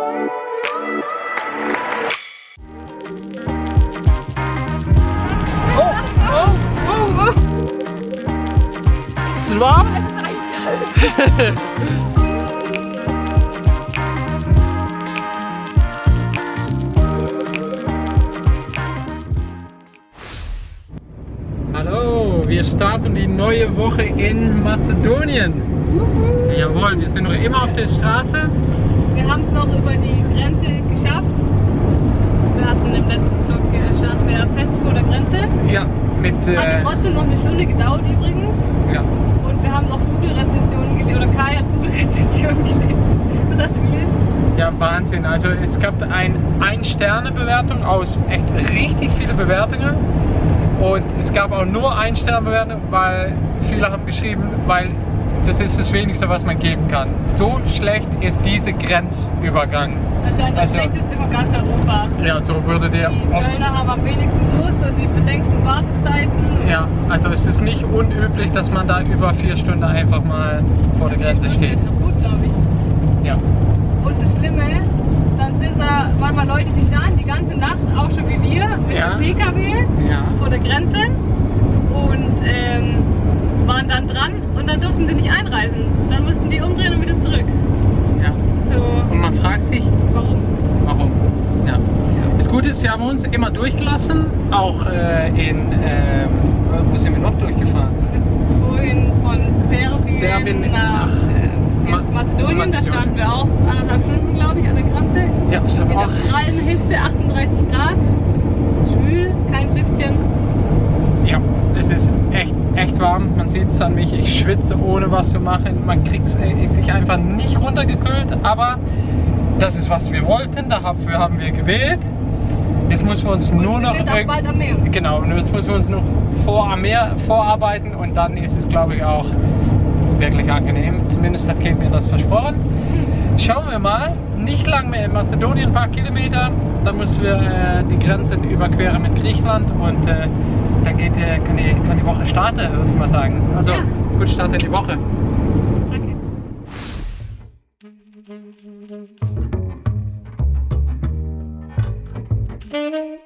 Oh, oh, oh, oh. Ist es warm? Es ist eiskalt. Hallo, wir starten die neue Woche in Mazedonien. Jawohl, wir sind noch immer auf der Straße. Wir haben es noch über die Grenze geschafft. Wir hatten im letzten Vlog äh, standen wir fest vor der Grenze. Ja, mit. Hat Äh, trotzdem noch eine Stunde gedauert übrigens. ja. Und wir haben noch Google-Rezensionen gelesen, oder Kai hat Google-Rezensionen gelesen. Was hast du gelesen? ja, Wahnsinn. Also es gab ein Ein-Sterne-Bewertung aus echt richtig viele Bewertungen. Und es gab auch nur Ein-Sterne-Bewertung, weil viele haben geschrieben, weil das ist das Wenigste, was man geben kann. So schlecht ist dieser Grenzübergang. Anscheinend das Also- schlechteste in ganz Europa. Ja, so würde der Die oft Zöllner haben am wenigsten Lust und die längsten Wartezeiten. Ja, also es ist nicht unüblich, dass man da über vier Stunden einfach mal vor der Grenze Das steht. ist noch gut, glaube ich. Ja, Und das Schlimme, dann sind da manchmal Leute, die standen die ganze Nacht, auch schon wie wir, mit Ja. dem PKW ja. vor der Grenze und ähm, waren dann dran und dann durften sie nicht einreisen. Dann mussten die umdrehen und wieder zurück. ja. So, Und man fragt sich, warum? warum. Ja. Das Gute ist, sie haben uns immer durchgelassen, auch äh, in, ähm, wo sind wir noch durchgefahren? Wir sind vorhin von Serbien, Serbien nach äh, Ma- jetzt Mazedonien, da Mazedonien. standen wir auch anderthalb Stunden, glaube ich, an der Grenze. Ja, es haben In auch, der prallen Hitze, 38 Grad, schwül, kein Lüftchen. ja, es ist echt, echt warm. Man sieht es an mich, ich schwitze ohne was zu machen. Man kriegt äh, sich einfach nicht runtergekühlt, aber das ist, was wir wollten. Dafür haben wir gewählt. Jetzt müssen wir uns Und nur wir noch sind auch bald am Meer. Genau, jetzt müssen wir uns noch vor am Meer vorarbeiten und dann ist es, glaube ich, auch wirklich angenehm. Zumindest hat Kate mir das versprochen. Schauen wir mal. Nicht lang mehr in Mazedonien, ein paar Kilometer. Dann müssen wir äh, die Grenzen überqueren mit Griechenland und äh, dann geht, kann, die, kann die Woche starten, würde ich mal sagen. Also, Ja. gut Start in die Woche. Danke. Chaos.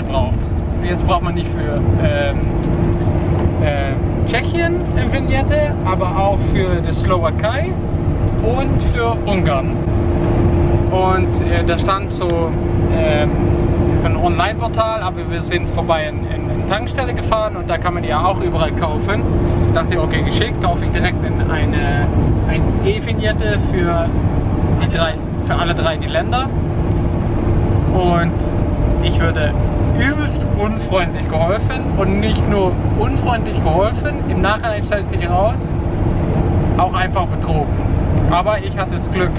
Vignette braucht. Jetzt braucht man nicht für ähm, äh, Tschechien eine Vignette, aber auch für die Slowakei und für Ungarn. Und äh, da stand so, ist ein Online-Portal, aber wir sind vorbei in, in eine Tankstelle gefahren und da kann man ja auch überall kaufen. Dachte ich, okay, geschickt, kaufe ich direkt in eine, eine E-Vignette für, die drei, für alle drei die Länder. Und ich würde übelst unfreundlich geholfen und nicht nur unfreundlich geholfen, im Nachhinein stellt sich heraus, auch einfach betrogen. Aber ich hatte das Glück.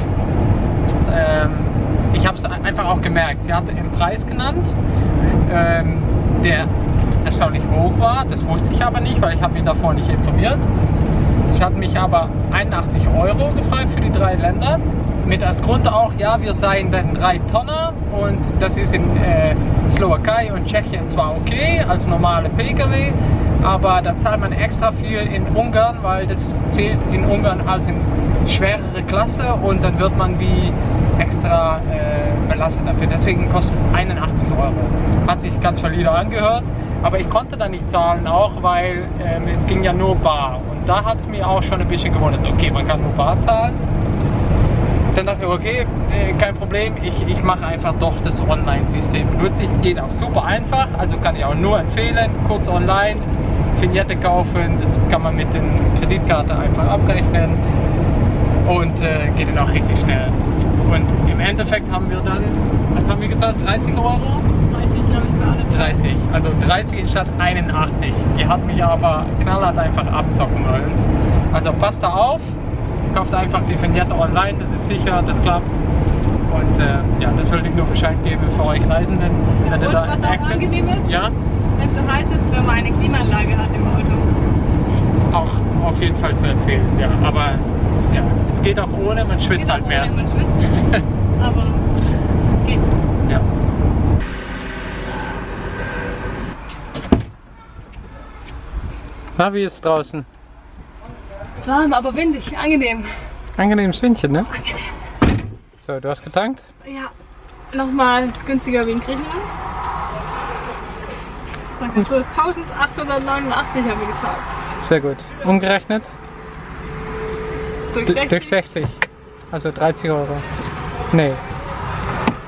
Ähm, ich habe es einfach auch gemerkt. Sie hatte einen Preis genannt, ähm, der erstaunlich hoch war. Das wusste ich aber nicht, weil ich habe mich davor nicht informiert. Sie hat mich aber 81 Euro gefragt für die drei Länder. Mit als Grund auch, ja, wir seien dann drei Tonner und das ist in äh, Slowakei und Tschechien zwar okay als normale Pkw, aber da zahlt man extra viel in Ungarn, weil das zählt in Ungarn als in schwerere Klasse und dann wird man wie extra äh, belastet dafür. Deswegen kostet es 81 Euro. Hat sich ganz valide angehört, aber ich konnte da nicht zahlen, auch weil ähm, es ging ja nur bar. Und da hat es mir auch schon ein bisschen gewundert. Okay, man kann nur bar zahlen. Dann dachte ich, okay, äh, kein Problem, ich, ich mache einfach doch das Online-System. Nutze ich, geht auch super einfach, also kann ich auch nur empfehlen, kurz online, Vignette kaufen, das kann man mit der Kreditkarte einfach abrechnen und äh, geht dann auch richtig schnell. Und im Endeffekt haben wir dann, was haben wir gezahlt, 30 Euro? 30, glaube ich, alle. 30, also 30 statt 81. Die hat mich aber knallhart einfach abzocken wollen. Also passt da auf, kauft einfach die Vignette online, das ist sicher, das klappt. Und äh, ja, das wollte ich nur Bescheid geben für euch Reisenden. Ja, wenn ihr und da was auch angenehm ist? Ja, Wenn es so heiß ist, wenn man eine Klimaanlage hat im Auto. auch auf jeden Fall zu empfehlen. Ja, aber ja, es geht auch ohne, man schwitzt halt mehr. ohne, Man schwitzt. Aber geht. Ja. Na, wie ist es draußen? Warm, aber windig. Angenehm. Angenehmes Windchen, ne? Angenehm. So, du hast getankt? Ja. Nochmal ist günstiger wie in Griechenland. Mal, 1889 haben wir gezahlt. Sehr gut. Umgerechnet? Durch D 60. durch 60. Also 30 Euro. Nee.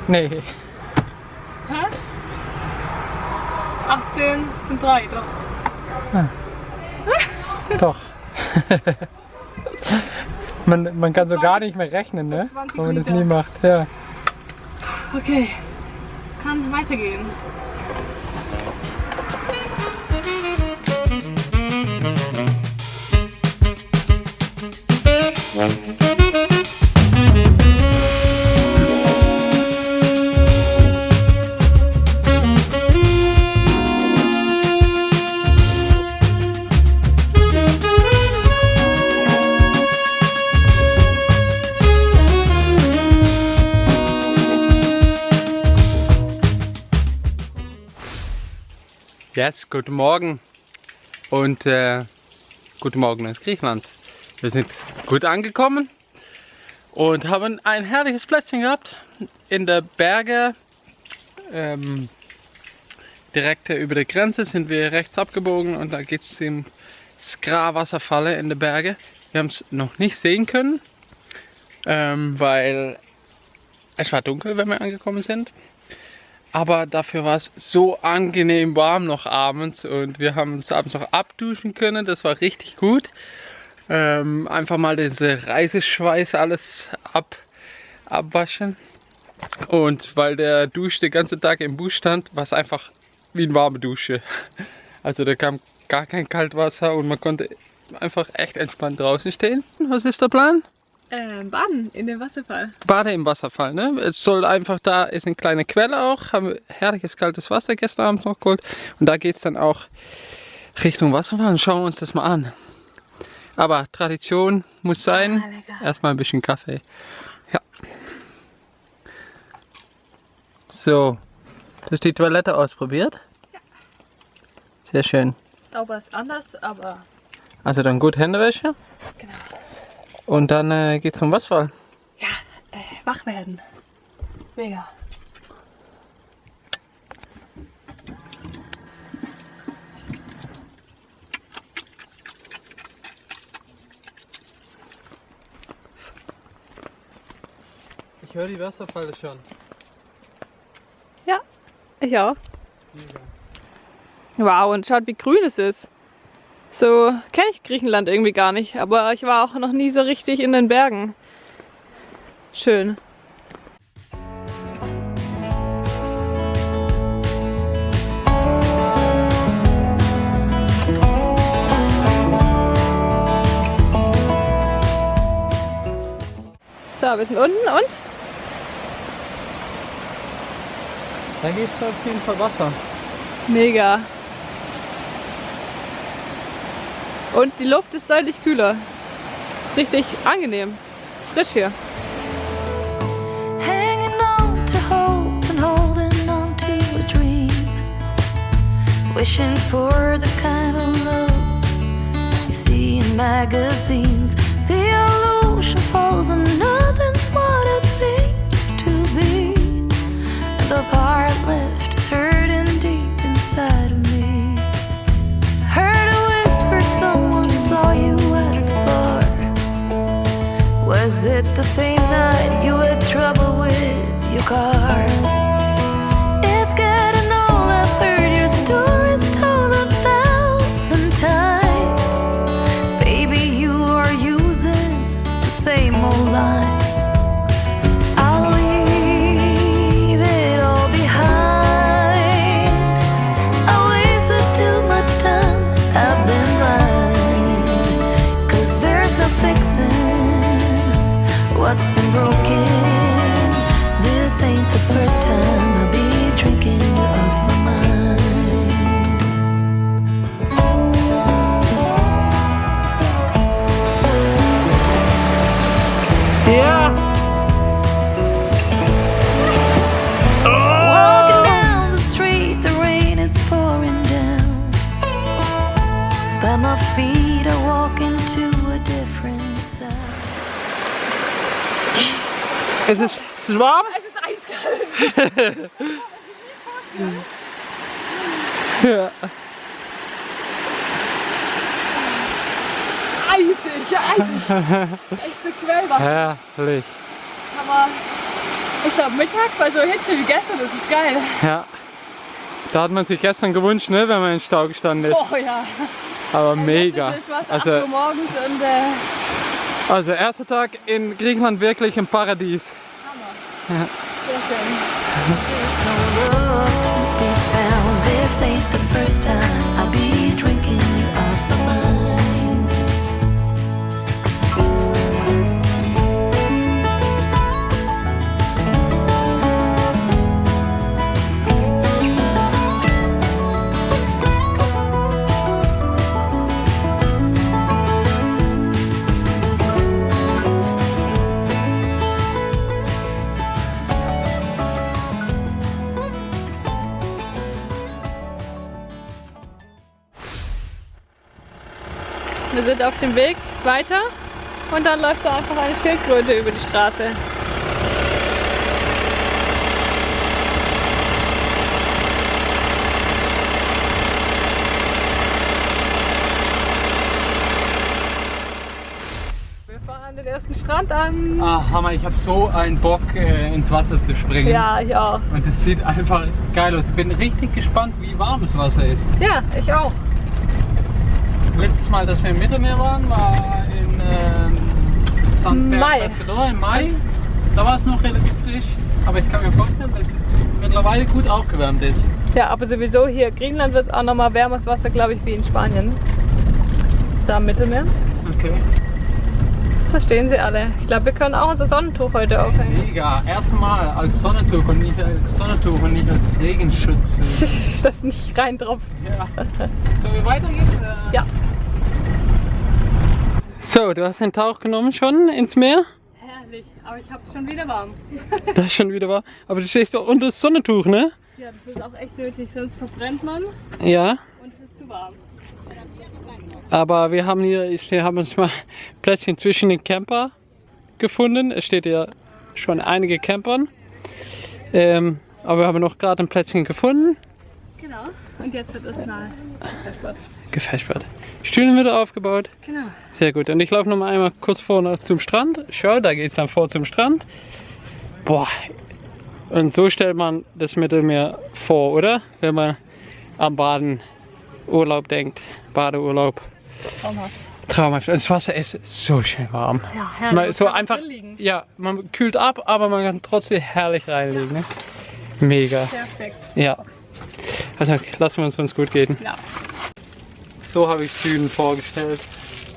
Nee. Hä? 18 sind 3, doch. Doch. man, man kann so 20 gar nicht mehr rechnen, ne? 20 Wenn man das nie macht. Ja. Okay. Es kann weitergehen. Yes, guten Morgen und äh, guten Morgen aus Griechenland. Wir sind gut angekommen und haben ein herrliches Plätzchen gehabt in der Berge. Ähm, direkt über der Grenze sind wir rechts abgebogen und da geht es im Skra-Wasserfalle in der Berge. Wir haben es noch nicht sehen können, ähm, weil es war dunkel, wenn wir angekommen sind. Aber dafür war es so angenehm warm noch abends und wir haben uns abends noch abduschen können. Das war richtig gut. Ähm, einfach mal diese Reiseschweiß alles ab, abwaschen. Und weil der Dusch den ganzen Tag im Bus stand, war es einfach wie eine warme Dusche. Also da kam gar kein Kaltwasser und man konnte einfach echt entspannt draußen stehen. Was ist der Plan? Ähm, baden in dem Wasserfall. Bade im Wasserfall, ne? Es soll einfach, da ist eine kleine Quelle auch, haben wir herrliches kaltes Wasser gestern Abend noch geholt und da geht es dann auch Richtung Wasserfall und schauen wir uns das mal an. Aber Tradition muss sein, Ah, erstmal ein bisschen Kaffee. Ja. So, du hast die Toilette ausprobiert? Ja. Sehr schön. Sauber ist anders, aber Also dann gut Händewäsche genau. Und dann äh, geht's zum Wasserfall. Ja, äh, wach werden. Mega. Ich höre die Wasserfalle schon. Ja, ich auch. Wow, und schaut, wie grün es ist. So kenne ich Griechenland irgendwie gar nicht, aber ich war auch noch nie so richtig in den Bergen. Schön. So, wir sind unten und Da geht's auf jeden Fall Wasser. Mega. Und die Luft ist deutlich kühler. Ist richtig angenehm. Frisch hier. Wishing for the kind of love you see in magazines. The ocean falls and nothing's what it seems to be. The part left is hurting deep inside saw you at the bar Was it the same night you had trouble with your car? It's I've heard your stories told a thousand times. Baby, you are using the same old line. What's been broken. This ain't the first time Es ist, es ist warm? Es ist eiskalt. Ja. Eisig, ja, eisig. Echt bequem. Herrlich. Aber ich glaube mittags bei so Hitze wie gestern, das ist geil. Ja. Da hat man sich gestern gewünscht, ne, wenn man in Stau gestanden ist. Oh ja. Aber mega. Das ist was, 8 Also, morgens und äh, also erster Tag in Griechenland wirklich im Paradies. sehr schön. Wir sind auf dem Weg weiter und dann läuft da einfach eine Schildkröte über die Straße. Wir fahren den ersten Strand an. Ah, Hammer, ich habe so einen Bock äh, ins Wasser zu springen. Ja, ich auch. Und es sieht einfach geil aus. Ich bin richtig gespannt, wie warm das Wasser ist. Ja, ich auch. Letztes Mal, dass wir im Mittelmeer waren, war in ähm, St. Mai. Im Mai. Da war es noch relativ frisch. Aber ich kann mir vorstellen, dass es mittlerweile gut aufgewärmt ist. Ja, aber sowieso hier Griechenland wird es auch nochmal wärmeres Wasser, glaube ich, wie in Spanien. Da im Mittelmeer. Okay. Verstehen Sie alle. Ich glaube, wir können auch unser Sonnentuch heute aufhängen. Mega. Erste Mal als Sonnentuch und nicht als Sonnentuch und nicht als Regenschutz. das nicht rein drauf. ja. Sollen wir weitergehen? Ja. So, du hast den Tauch genommen schon ins Meer? Herrlich, aber ich habe schon wieder warm. Das ist schon wieder war. Aber du stehst doch unter das Sonnentuch, ne? Ja, das ist auch echt nötig, sonst verbrennt man Ja. und es ist zu warm. Aber wir haben hier, ich haben uns mal Plätzchen zwischen den Camper gefunden. Es steht ja schon einige Campern. Ähm, aber wir haben noch gerade ein Plätzchen gefunden. Genau. Und jetzt wird es nahe. Gefächert. Stühle wieder aufgebaut. Genau. Sehr gut. Und ich laufe noch mal einmal kurz vor noch zum Strand. Schau, da geht es dann vor zum Strand. Boah. Und so stellt man das Mittelmeer vor, oder? Wenn man am Baden Urlaub denkt. Badeurlaub. Traumhaft. Traumhaft. Und das Wasser ist so schön warm. Ja, herrlich. so Man kann einfach, ja, man kühlt ab, aber man kann trotzdem herrlich reinlegen. Ne? Mega. Perfekt. Ja. Also lassen wir uns uns gut gehen. Ja, So habe ich Süden vorgestellt.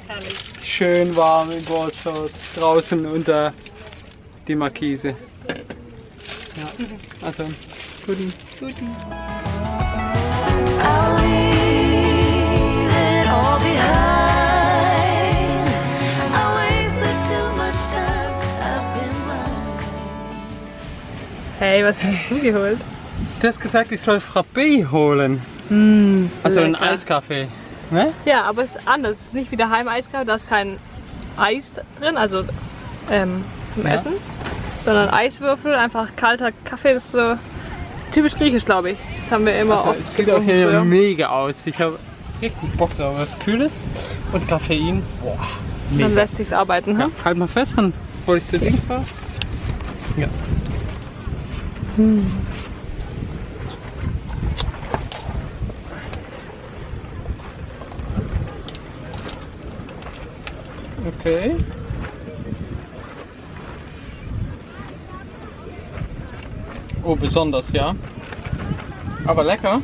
herrlich. Schön warm in Boardshort, draußen unter die Markise. Ja, also guten. Guten. Hey, was hast du geholt? Du hast gesagt, ich soll Frappé holen. also einen. Eiskaffee. Ne? Ja, aber es ist anders. Es ist nicht wie daheim Eiskaffee, da ist kein Eis drin, also ähm, zum Ja. Essen, sondern Eiswürfel, einfach kalter Kaffee. Das ist so typisch griechisch, glaube ich. Das haben wir immer Also, oft es sieht auch hier früher. mega aus. Ich habe richtig Bock drauf. Was Kühles und Koffein. Boah, Dann mega. lässt sich's arbeiten. Ja, Hm? halt mal fest, dann bevor ich zu Ding fahre? Ja. Okay. Oh, besonders, ja. Aber lecker.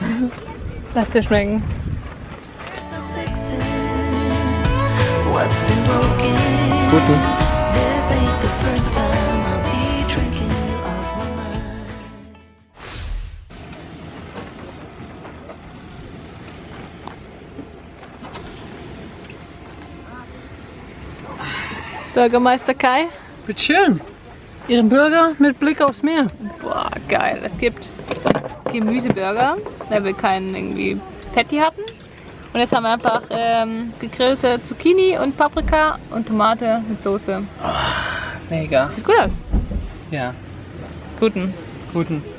Lass dir schmecken. There's no fixing what's been broken. Guten. Bürgermeister Kai. Bitte schön. Ihren Burger mit Blick aufs Meer. Boah, geil. Es gibt Gemüseburger, weil wir keinen irgendwie Patty hatten. Und jetzt haben wir einfach ähm, gegrillte Zucchini und Paprika und Tomate mit Soße. Mega. Sieht gut aus. Ja, Guten. guten.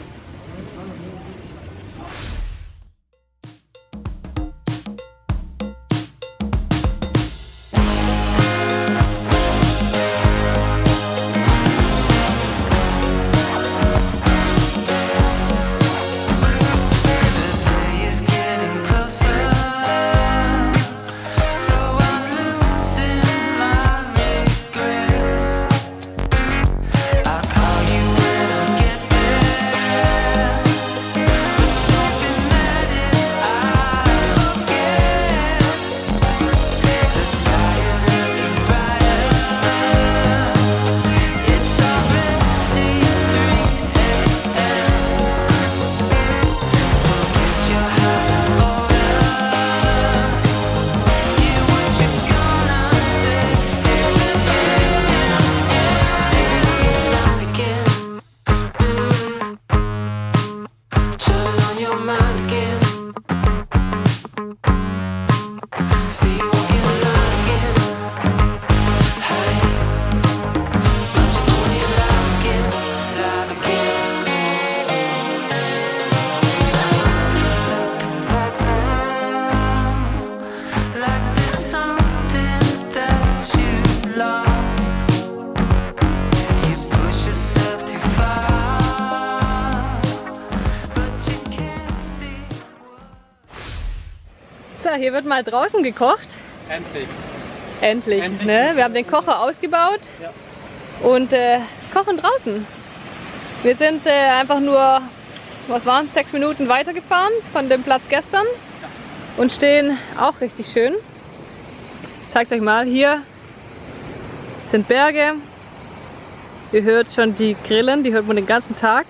Wird mal draußen gekocht. Endlich. Endlich. Endlich. Ne? Wir haben den Kocher ausgebaut Ja. und äh, kochen draußen. Wir sind äh, einfach nur, was waren es, sechs Minuten weitergefahren von dem Platz gestern und stehen auch richtig schön. Ich zeig's euch mal. Hier sind Berge. Ihr hört schon die Grillen, die hört man den ganzen Tag.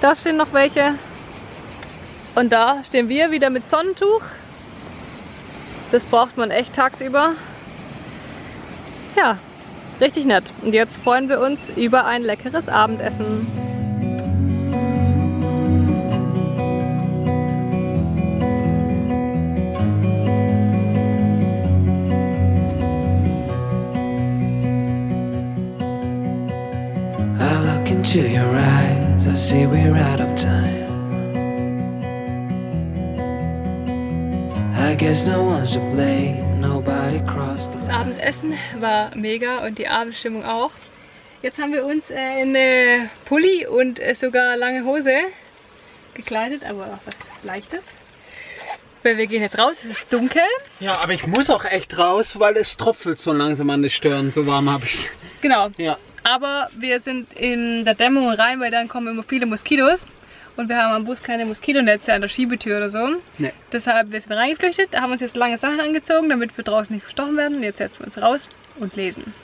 Da stehen noch welche. Und da stehen wir wieder mit Sonnentuch. Das braucht man echt tagsüber. Ja, richtig nett. Und jetzt freuen wir uns über ein leckeres Abendessen. I look into your eyes, I see we're out of time. Das. Abendessen war mega und die Abendstimmung auch. Jetzt haben wir uns äh, in Pulli und äh, sogar lange Hose gekleidet, aber auch was Leichtes. Weil wir gehen jetzt raus, es ist dunkel. Ja, aber ich muss auch echt raus, weil es tropfelt so langsam an den Stirn. So warm habe ich Genau. Ja. Aber wir sind in der Dämmung rein, weil dann kommen immer viele Moskitos. Und wir haben am Bus keine Moskitonetze an der Schiebetür oder so. Nee. Deshalb wir sind reingeflüchtet, haben uns jetzt lange Sachen angezogen, damit wir draußen nicht verstochen werden. Jetzt setzen wir uns raus und lesen.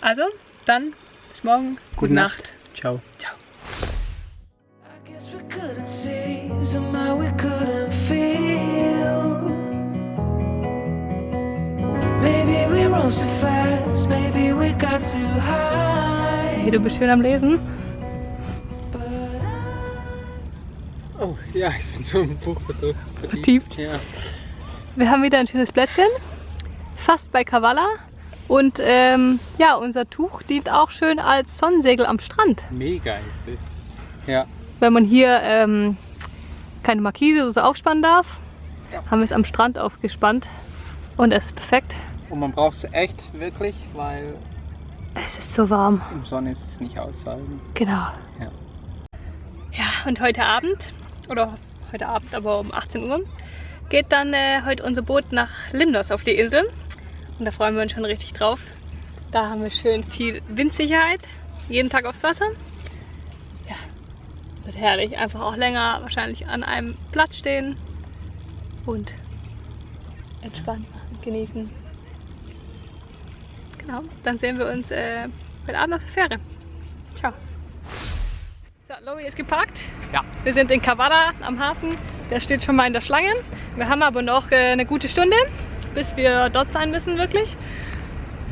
Also, dann bis morgen. Gute, Nacht. Ciao. Ciao. I guess we couldn't see, somehow we couldn't feel. Maybe we rose too fast, maybe we got too high. Hey, du bist schön am Lesen. Oh, ja, ich bin so im Buch vertieft. Ja. Wir haben wieder ein schönes Plätzchen. Fast bei Kavala. Und ähm, ja, unser Tuch dient auch schön als Sonnensegel am Strand. Mega ist es. Ja. Wenn man hier ähm, keine Markise oder so aufspannen darf, haben wir es am Strand aufgespannt. Und es ist perfekt. Und man braucht es echt wirklich, weil Es ist so warm. im Sonne ist es nicht aushalten. Genau. Ja. Ja, und heute Abend, oder heute Abend, aber um 18 Uhr, geht dann äh, heute unser Boot nach Limnos auf die Insel. Und da freuen wir uns schon richtig drauf. Da haben wir schön viel Windsicherheit, jeden Tag aufs Wasser. Ja, wird herrlich. Einfach auch länger wahrscheinlich an einem Platz stehen und entspannt genießen. Genau, dann sehen wir uns äh, heute Abend auf der Fähre. Lori ist geparkt. Ja. Wir sind in Kavala am Hafen. Der steht schon mal in der Schlange. Wir haben aber noch äh, eine gute Stunde, bis wir dort sein müssen, wirklich.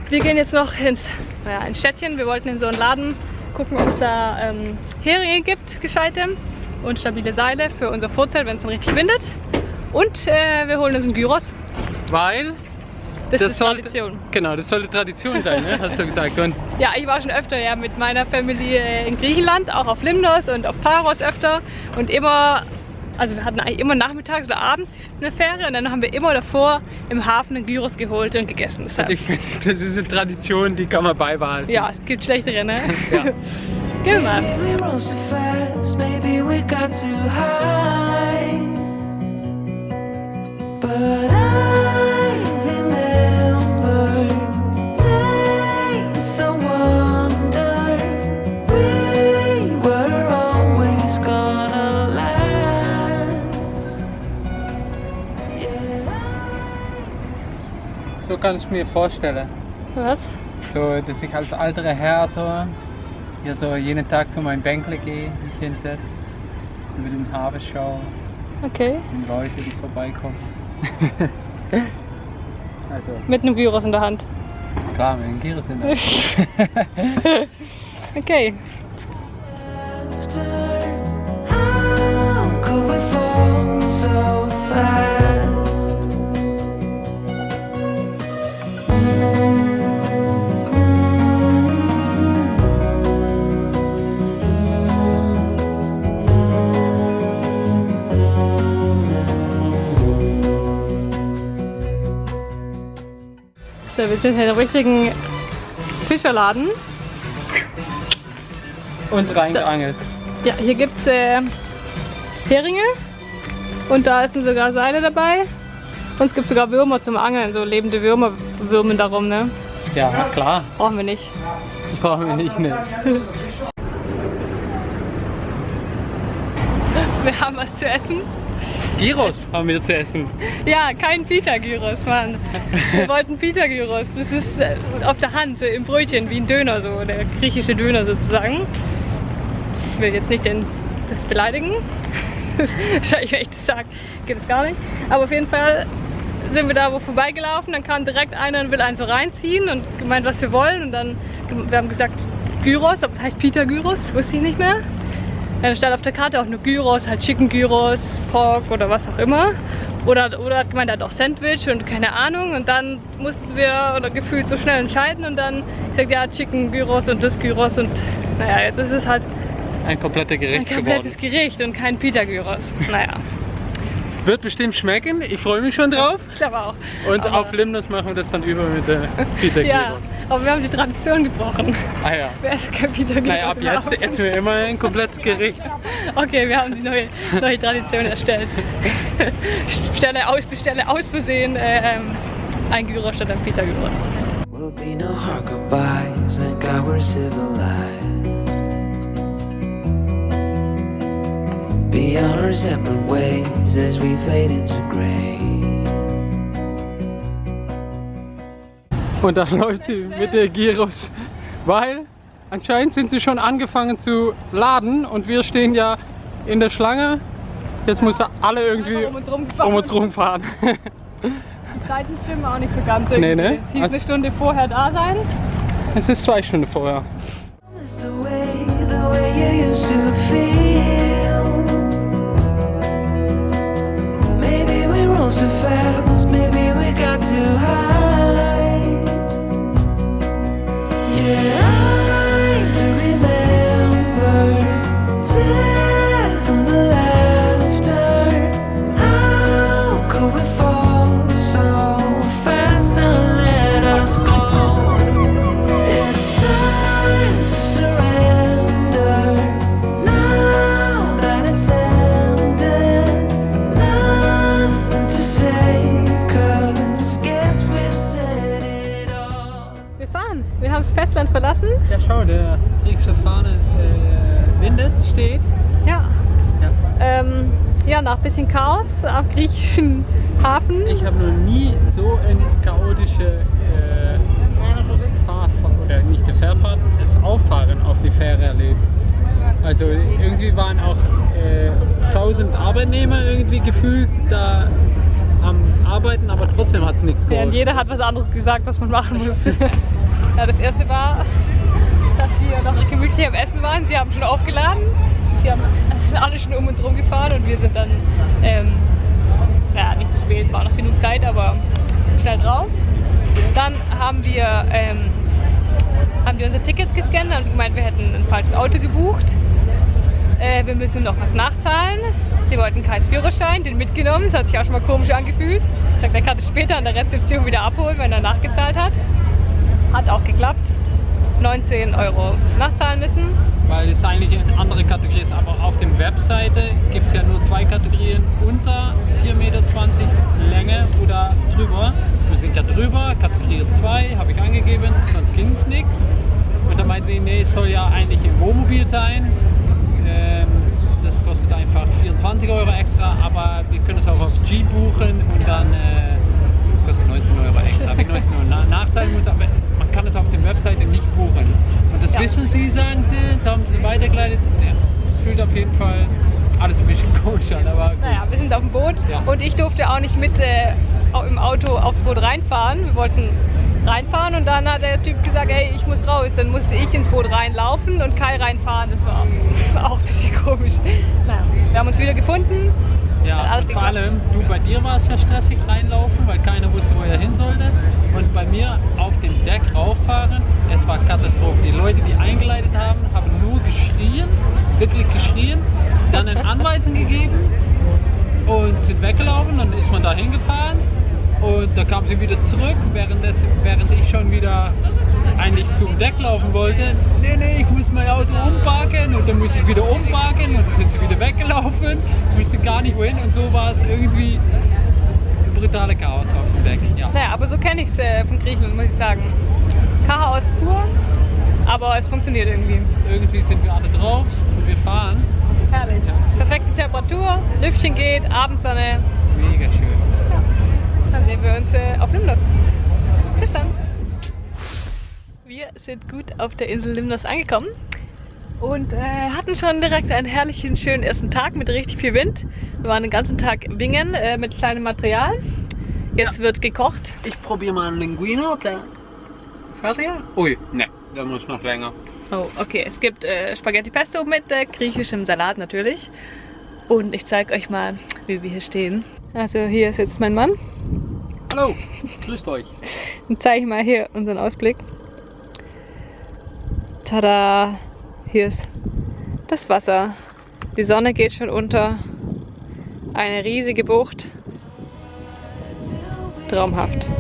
Wir gehen jetzt noch ins, naja, ins Städtchen. Wir wollten in so einen Laden gucken, ob es da ähm, Heringe gibt, gescheite und stabile Seile für unser Vorzelt, wenn es dann richtig windet. Und äh, wir holen uns einen Gyros. Weil Das, ist sollte, Tradition. Genau, das sollte Tradition sein, ne? hast du gesagt. Und Ja, ich war schon öfter ja mit meiner Familie in Griechenland, auch auf Limnos und auf Paros öfter und immer, also wir hatten eigentlich immer nachmittags oder abends eine Fähre und dann haben wir immer davor im Hafen einen Gyros geholt und gegessen. Deshalb, ich finde, das ist eine Tradition, die kann man beibehalten. ja, es gibt schlechtere, ne? Ja. Gehen So kann ich mir vorstellen. Was? So, dass ich als alter Herr so, hier so jeden Tag zu meinem Bänkle gehe, mich hinsetze, über den Hafen schaue Okay. und Leute, die vorbeikommen. also, Mit einem Gyros in der Hand. klar, mit den Gyros in der Hand. Okay. After, how could we fall so fast? So, wir sind hier im richtigen Fischerladen. Und reingeangelt. Ja, hier gibt es äh, Heringe und da sind sogar Seile dabei. Und es gibt sogar Würmer zum Angeln, so lebende Würmer würmen darum, ne? Ja, klar, Brauchen wir nicht. brauchen wir nicht. Ne. Wir haben was zu essen. Gyros haben wir zu essen. Ja, kein Pita-Gyros, Mann. Wir wollten Pita-Gyros. Das ist äh, auf der Hand, so im Brötchen, wie ein Döner, so der griechische Döner sozusagen. Ich will jetzt nicht den, das beleidigen. Wahrscheinlich, wenn ich das sage, geht es gar nicht. Aber auf jeden Fall sind wir da wo vorbeigelaufen, dann kam direkt einer und will einen so reinziehen und gemeint, was wir wollen. Und dann, wir haben gesagt Gyros, aber das heißt Pita Gyros, wusste ich nicht mehr. Dann stand auf der Karte auch nur Gyros, halt Chicken Gyros, Pork oder was auch immer. Oder, oder hat gemeint, er hat auch Sandwich und keine Ahnung. Und dann mussten wir oder gefühlt so schnell entscheiden und dann gesagt, ja, Chicken Gyros und das Gyros und naja, jetzt ist es halt Ein kompletter ein Gericht komplettes geworden. Gericht und kein Pita Gyros. Naja, Wird bestimmt schmecken, ich freue mich schon drauf. ich glaube auch. Und Aber- auf Limnos machen wir das dann über mit der Pita Ja, aber wir haben die Tradition gebrochen. Ah ja. Wer ist kein Pita? Naja, ab jetzt essen wir immer ein komplettes Gericht. Okay, wir haben die neue, neue Tradition erstellt. Bestelle aus, bestelle aus Versehen äh, ähm, ein Gyros statt ein Pita Gyros. Will be no hard goodbyes, thank God we're civilized. Be on our separate ways as we fade into gray. Und dann läuft sie mit der Gyros, weil anscheinend sind sie schon angefangen zu laden und wir stehen ja in der Schlange. Jetzt müssen alle irgendwie Um uns rumgefahren. um uns rumfahren. Zeiten stimmen auch nicht so ganz. Nee, irgendwie. ne? Es hieß Also- eine Stunde vorher da sein. Es ist zwei Stunden vorher. schau, der griechische Fahne äh, windet, steht. Ja. Ja. Ähm, ja, nach bisschen Chaos am griechischen Hafen. Ich habe noch nie so eine chaotische äh, Fahrfahrt, oder nicht der Fährfahrt, das Auffahren auf die Fähre erlebt. Also irgendwie waren auch äh, tausend äh, Arbeitnehmer irgendwie gefühlt da am Arbeiten, aber trotzdem hat es nichts geholfen. Ja, jeder hat was anderes gesagt, was man machen muss. ja, das erste war wir noch gemütlich am Essen waren. Sie haben schon aufgeladen. Sie haben alle schon um uns rumgefahren und wir sind dann, ähm, ja, nicht zu spät, war noch genug Zeit, aber schnell drauf. Dann haben wir, ähm, haben wir unser Ticket gescannt und gemeint, wir hätten ein falsches Auto gebucht. Äh, wir müssen noch was nachzahlen. Sie wollten keinen Führerschein, den mitgenommen. Das hat sich auch schon mal komisch angefühlt. Sagt, er kann es später an der Rezeption wieder abholen, wenn er nachgezahlt hat. Hat auch geklappt. 19 Euro nachzahlen müssen. Weil es eigentlich eine andere Kategorie ist, aber auf der Webseite gibt es ja nur zwei Kategorien, unter 4,20 Meter Länge oder drüber. Wir sind ja drüber, Kategorie 2 habe ich angegeben, sonst ging es nichts. Und dann meinten die, nee, es soll ja eigentlich im Wohnmobil sein. Ähm, das kostet einfach 24 Euro extra, aber wir können es auch auf G buchen und dann äh, kostet 19 Euro extra. Wenn ich 19 Euro na nachzahlen muss, aber man kann es auf der Webseite nicht buchen. Und das Ja. wissen sie, sagen sie, das haben sie weitergeleitet. Ja, es fühlt auf jeden Fall alles ein bisschen komisch an, aber gut. Naja, wir sind auf dem Boot Ja. und ich durfte auch nicht mit äh, im Auto aufs Boot reinfahren. Wir wollten reinfahren und dann hat der Typ gesagt, hey, ich muss raus. Dann musste ich ins Boot reinlaufen und Kai reinfahren. Das war auch ein bisschen komisch. Naja, wir haben uns wieder gefunden. Ja, und vor allem, du bei dir war es ja stressig reinlaufen, weil keiner wusste, wo er hin sollte. Und bei mir auf dem Deck rauffahren, es war Katastrophe. Die Leute, die eingeleitet haben, haben nur geschrien, wirklich geschrien, dann eine Anweisung gegeben und sind weggelaufen. Dann ist man da hingefahren und da kam sie wieder zurück, während, das, während ich schon wieder eigentlich zum Deck laufen wollte. Nee, nee, ich muss mein Auto umparken und dann muss ich wieder umparken und dann sind sie wieder weggelaufen, wusste gar nicht wohin und so war es irgendwie brutale Chaos auf dem Deck. Ja. Naja, aber so kenne ich es äh, von Griechenland, muss ich sagen. Chaos pur, aber es funktioniert irgendwie. Irgendwie sind wir alle drauf und wir fahren. Herrlich. Perfekte Temperatur, Lüftchen geht, Abendsonne. Mega schön. Dann sehen wir uns äh, auf Limnos. Bis dann. Wir sind gut auf der Insel Limnos angekommen und äh, hatten schon direkt einen herrlichen, schönen ersten Tag mit richtig viel Wind. Wir waren den ganzen Tag wingen äh, mit kleinem Material. Jetzt wird gekocht. Ich probiere mal einen Linguino, der fertig. Ui, ne, der muss noch länger. Oh, okay. Es gibt äh, Spaghetti Pesto mit äh, griechischem Salat natürlich. Und ich zeige euch mal, wie wir hier stehen. Also hier ist jetzt mein Mann. Hallo, grüßt euch. Dann zeige ich mal hier unseren Ausblick. Tada! Hier ist das Wasser. Die Sonne geht schon unter. Eine riesige Bucht. Traumhaft.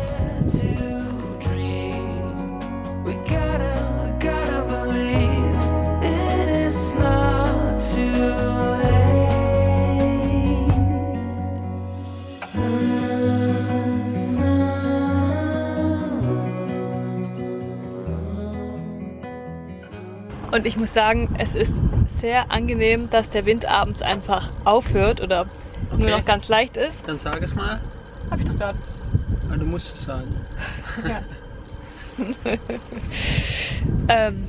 Und ich muss sagen, es ist sehr angenehm, dass der Wind abends einfach aufhört oder nur Okay. noch ganz leicht ist. Dann sag es mal. Hab ich doch gerade. Ah, Du musst es sagen. Ja. ähm,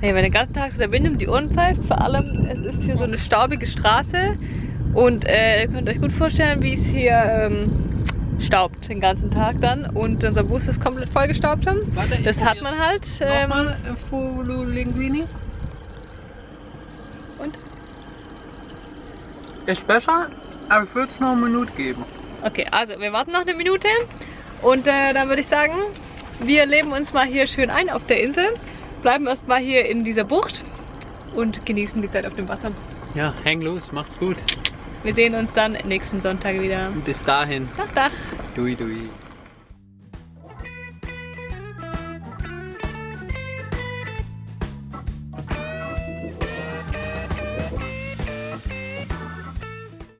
nee, wenn den ganzen Tag so der Wind um die Ohren pfeift, vor allem, es ist hier so eine staubige Straße und äh, ihr könnt euch gut vorstellen, wie es hier ähm, staubt den ganzen Tag dann und unser Bus ist komplett vollgestaubt schon. Warte, Das hat man halt. Ähm, Nochmal Fulu Linguini. Und? Ist besser, aber ich würde es noch eine Minute geben. Okay, also wir warten noch eine Minute und äh, dann würde ich sagen, wir leben uns mal hier schön ein auf der Insel, bleiben erstmal hier in dieser Bucht und genießen die Zeit auf dem Wasser. Ja, häng los, macht's gut. Wir sehen uns dann nächsten Sonntag wieder. Bis dahin. Dach, Dach. Dui, dui.